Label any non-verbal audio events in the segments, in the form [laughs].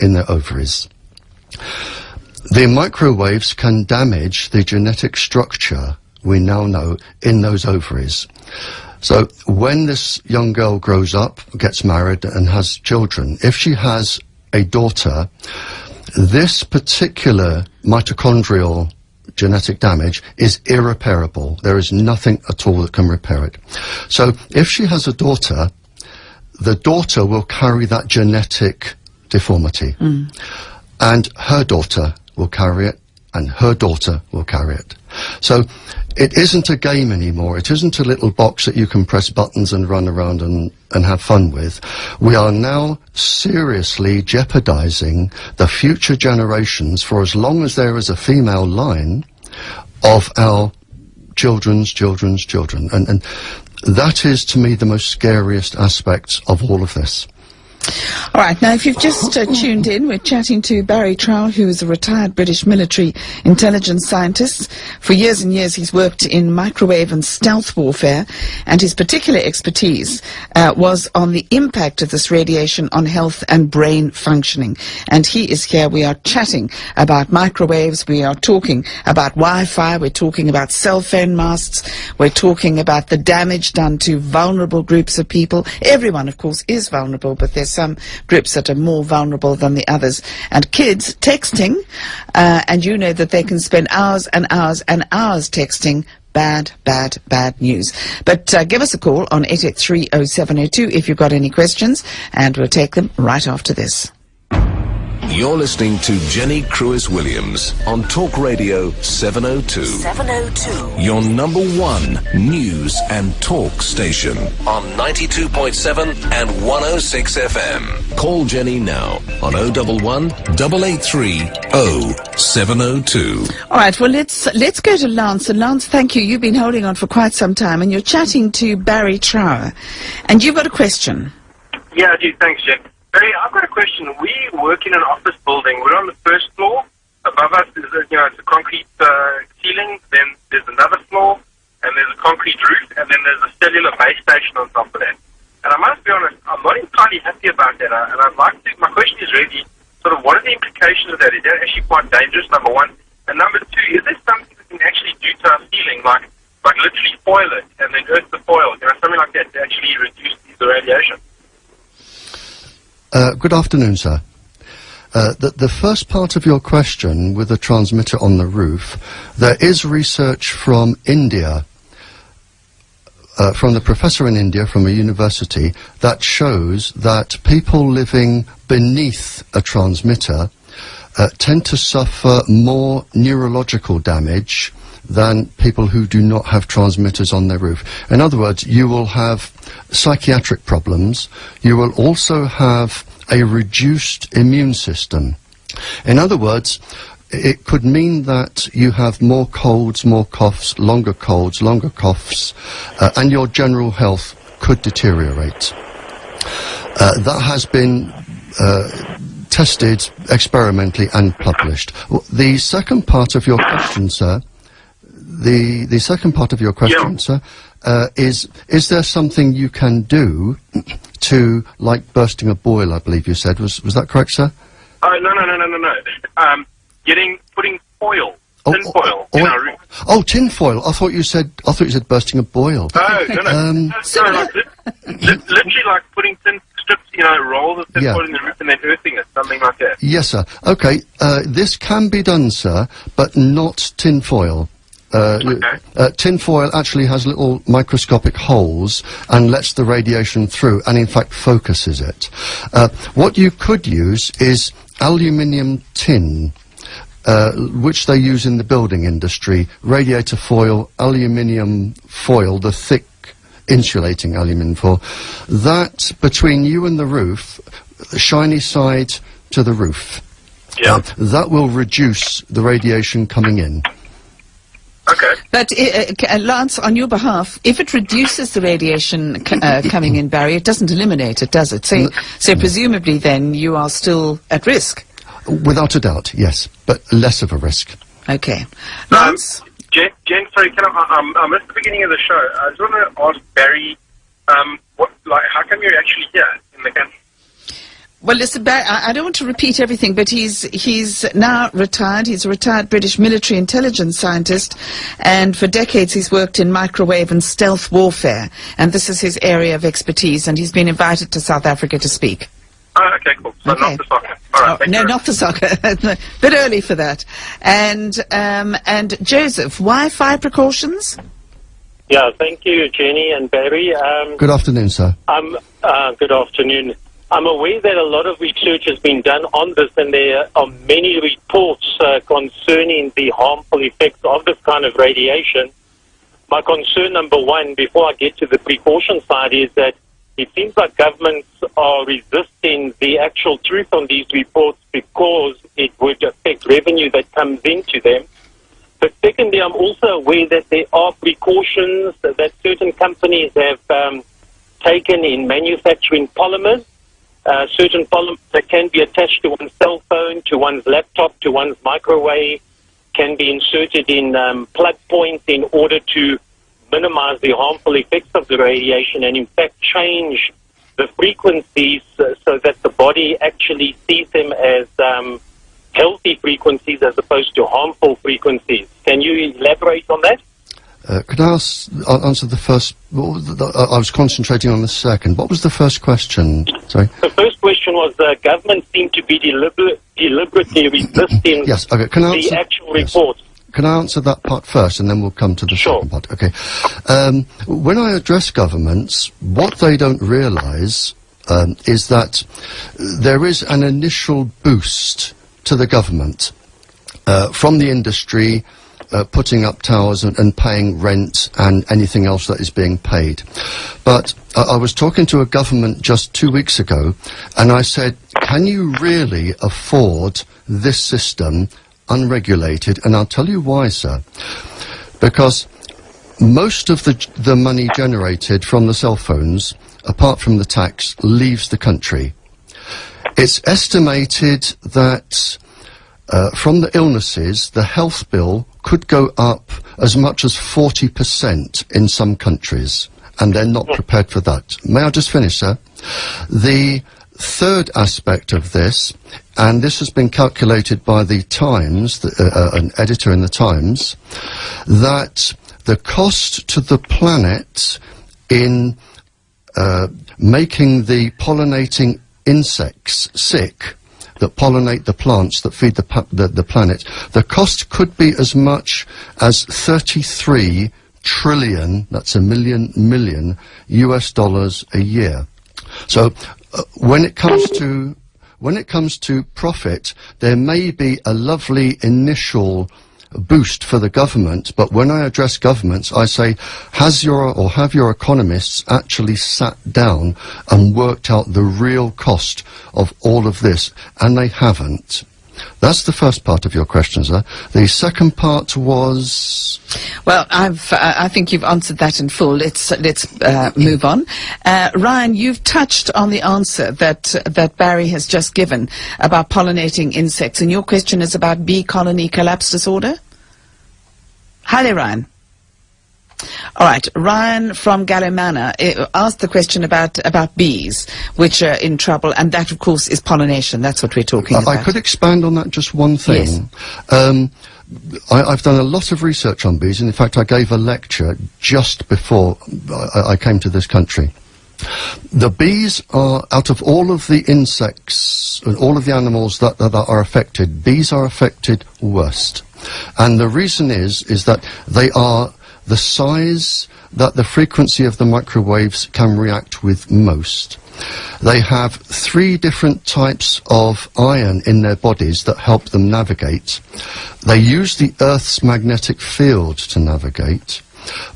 in their ovaries. The microwaves can damage the genetic structure we now know in those ovaries. So when this young girl grows up, gets married and has children, if she has a daughter, this particular mitochondrial genetic damage is irreparable. There is nothing at all that can repair it. So if she has a daughter, the daughter will carry that genetic deformity. Mm. And her daughter will carry it, and her daughter will carry it. So it isn't a game anymore. It isn't a little box that you can press buttons and run around and, and have fun with. We are now seriously jeopardizing the future generations for as long as there is a female line of our children's children's children. And, and that is to me the most scariest aspect of all of this. All right, now if you've just uh, tuned in, we're chatting to Barry Trower, who is a retired British military intelligence scientist. For years and years he's worked in microwave and stealth warfare, and his particular expertise uh, was on the impact of this radiation on health and brain functioning. And he is here, we are chatting about microwaves, we are talking about Wi-Fi, we're talking about cell phone masts, we're talking about the damage done to vulnerable groups of people. Everyone, of course, is vulnerable, but there's some groups that are more vulnerable than the others. And kids texting, uh, and you know that they can spend hours and hours and hours texting bad, bad, bad news. But uh, give us a call on 8830702 if you've got any questions, and we'll take them right after this. You're listening to Jenny Crwys-Williams on Talk Radio 702. 702. Your number one news and talk station on 92.7 and 106 FM. Call Jenny now on 011 883 0702. All right, well, let's, let's go to Lance. And Lance, thank you. You've been holding on for quite some time, and you're chatting to Barry Trower. And you've got a question. Yeah, I do. Thanks, Jen. Hey, I've got a question. We work in an office building. We're on the first floor. Above us is a, you know, it's a concrete uh, ceiling. Then there's another floor, and there's a concrete roof, and then there's a cellular base station on top of that. And I must be honest, I'm not entirely happy about that. And I'd like to. My question is really sort of what are the implications of that? Is that actually quite dangerous? Number one, and number two, is there something we can actually do to our ceiling, like like literally foil it and then earth the foil, you know, something like that to actually reduce the radiation? Uh, good afternoon, sir. Uh, the, the, first part of your question with the transmitter on the roof, there is research from India, uh, from the professor in India from a university, that shows that people living beneath a transmitter uh, tend to suffer more neurological damage than people who do not have transmitters on their roof. In other words, you will have psychiatric problems. You will also have a reduced immune system. In other words, it could mean that you have more colds, more coughs, longer colds, longer coughs, uh, and your general health could deteriorate. Uh, that has been uh, tested experimentally and published. The second part of your question, sir, the, the second part of your question, yeah. sir, uh, is is there something you can do [clears throat] to, like bursting a boil, I believe you said. Was was that correct, sir? Uh, no, no, no, no, no, no. Um, getting, putting foil, oh, tin foil oh, in our room. Oh, tin foil. I thought you said, I thought you said bursting a boil. Oh, no, no. [laughs] Um, no, no like, literally like putting tin strips, you know, roll the tin yeah. foil in the roof and then earthing it, something like that. Yes, sir. Okay, uh, this can be done, sir, but not tin foil. Uh, okay. uh, tinfoil actually has little microscopic holes and lets the radiation through and in fact focuses it. Uh, what you could use is aluminium tin. Uh, which they use in the building industry, radiator foil, aluminium foil, the thick insulating aluminium foil. That, between you and the roof, the shiny side to the roof, yeah. Uh, that will reduce the radiation coming in. Okay. But uh, uh, Lance, on your behalf, if it reduces the radiation uh, [laughs] coming in, Barry, it doesn't eliminate it, does it? So, so presumably then you are still at risk. Without a doubt, yes, but less of a risk. Okay. Um, Lance? Um, Jen, Jen, sorry, can I, um, I missed the beginning of the show. I just want to ask Barry, um, what, like, how come you're actually here in the country? Well, listen, I, I don't want to repeat everything, but he's he's now retired. He's a retired British military intelligence scientist, and for decades he's worked in microwave and stealth warfare, and this is his area of expertise. And he's been invited to South Africa to speak. Oh, okay, cool. So Okay. not the soccer. All right, Oh, no, not the soccer. [laughs] a bit early for that. And um, and Joseph, Wi-Fi precautions? Yeah, thank you, Jenny and Barry. Um, Good afternoon, sir. I'm, uh, good afternoon. I'm aware that a lot of research has been done on this, and there are many reports uh, concerning the harmful effects of this kind of radiation. My concern number one, before I get to the precaution side, is that it seems like governments are resisting the actual truth on these reports because it would affect revenue that comes into them. But secondly, I'm also aware that there are precautions that certain companies have um, taken in manufacturing polymers. Uh, certain polymers that can be attached to one's cell phone, to one's laptop, to one's microwave, can be inserted in um, plug points in order to minimize the harmful effects of the radiation and, in fact, change the frequencies uh, so that the body actually sees them as um, healthy frequencies as opposed to harmful frequencies. Can you elaborate on that? Uh, could I ask, uh, answer the first? The, uh, I was concentrating on the second. What was the first question? Sorry. The first question was the government seemed to be deliber- deliberately resisting Yes. Okay. Can I answer, the actual yes. reports. Can I answer that part first, and then we'll come to the Sure. second part? Okay. Um, when I address governments, what they don't realise um, is that there is an initial boost to the government uh, from the industry. Uh, putting up towers and, and paying rent and anything else that is being paid. But I I was talking to a government just two weeks ago, and I said, Can you really afford this system unregulated? And I'll tell you why, sir. Because most of the, the money generated from the cell phones, apart from the tax, leaves the country. It's estimated that uh, from the illnesses, the health bill could go up as much as 40% in some countries, and they're not prepared for that. May I just finish, sir? The third aspect of this, and this has been calculated by the Times, the, uh, uh, an editor in the Times, that the cost to the planet in uh, making the pollinating insects sick that pollinate the plants that feed the, the, the planet, the cost could be as much as 33 trillion, that's a million million, US dollars a year. So uh, when it comes to when it comes to profit, there may be a lovely initial boost for the government, but when I address governments, I say, has your or have your economists actually sat down and worked out the real cost of all of this? And they haven't. That's the first part of your question, sir. The second part was Well, I've, uh, I think you've answered that in full. Let's let's uh, move on. Uh, Ryan, you've touched on the answer that that Barry has just given about pollinating insects, and your question is about bee colony collapse disorder. Hi there, Ryan. All right, Ryan from Gallimana uh, asked the question about about bees, which are in trouble, and that, of course, is pollination. That's what we're talking I, about. I could expand on that just one thing. Yes. Um, I, I've done a lot of research on bees, and in fact, I gave a lecture just before I, I came to this country. The bees are, out of all of the insects and all of the animals that, that are affected, bees are affected worst. And the reason is, is that they are the size that the frequency of the microwaves can react with most. They have three different types of iron in their bodies that help them navigate. They use the Earth's magnetic field to navigate,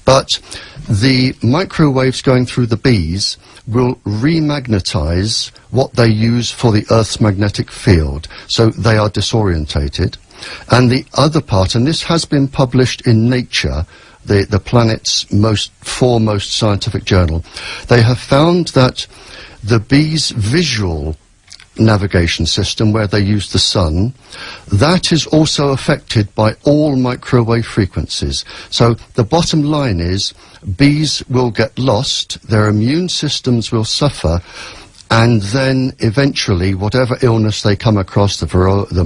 but the microwaves going through the bees will remagnetize what they use for the Earth's magnetic field, so they are disorientated. And the other part, and this has been published in Nature, the, the planet's most foremost scientific journal, they have found that the bees' visual navigation system where they use the sun, that is also affected by all microwave frequencies. So the bottom line is bees will get lost, their immune systems will suffer, and then eventually whatever illness they come across, the, the